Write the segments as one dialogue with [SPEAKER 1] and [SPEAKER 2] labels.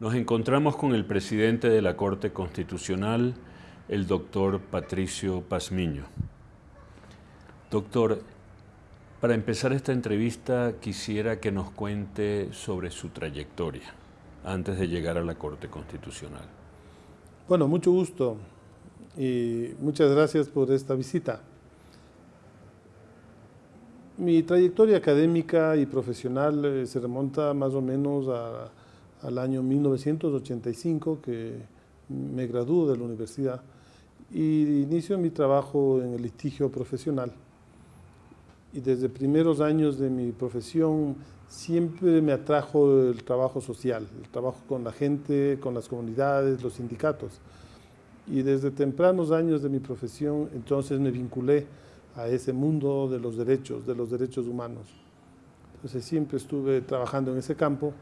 [SPEAKER 1] Nos encontramos con el presidente de la Corte Constitucional, el doctor Patricio Pazmiño. Doctor, para empezar esta entrevista quisiera que nos cuente sobre su trayectoria antes de llegar a la Corte Constitucional.
[SPEAKER 2] Bueno, mucho gusto y muchas gracias por esta visita. Mi trayectoria académica y profesional eh, se remonta más o menos a al año 1985 que me graduó de la universidad y inicio mi trabajo en el litigio profesional. Y desde primeros años de mi profesión siempre me atrajo el trabajo social, el trabajo con la gente, con las comunidades, los sindicatos. Y desde tempranos años de mi profesión entonces me vinculé a ese mundo de los derechos, de los derechos humanos. Entonces siempre estuve trabajando en ese campo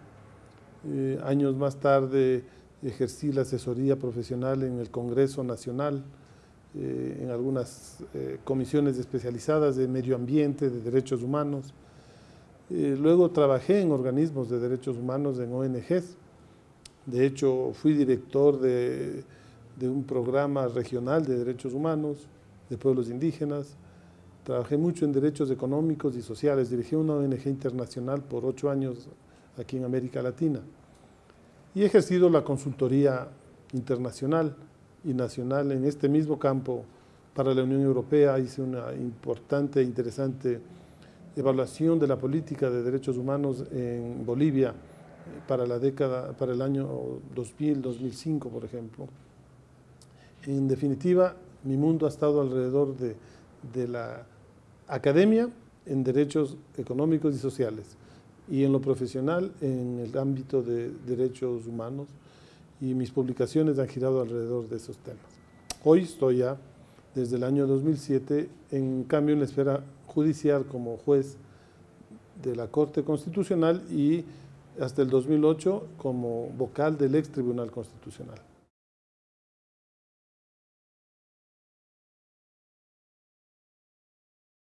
[SPEAKER 2] eh, años más tarde ejercí la asesoría profesional en el Congreso Nacional, eh, en algunas eh, comisiones especializadas de medio ambiente, de derechos humanos. luego trabajé en organismos de derechos humanos, en ONGs. De hecho, fui director de, de un programa regional de derechos humanos, de pueblos indígenas. Trabajé mucho en derechos económicos y sociales. Dirigí una ONG internacional por ocho años aquí en América Latina. Y he ejercido la consultoría internacional y nacional en este mismo campo para la Unión Europea. Hice una importante e interesante evaluación de la política de derechos humanos en Bolivia para la década, para el año 2000, 2005, por ejemplo. En definitiva, mi mundo ha estado alrededor de, de la academia en derechos económicos y sociales y en lo profesional en el ámbito de derechos humanos y mis publicaciones han girado alrededor de esos temas. Hoy estoy ya, desde el año 2007, en cambio en la esfera judicial como juez de la Corte Constitucional y hasta el 2008 como vocal del ex Tribunal Constitucional.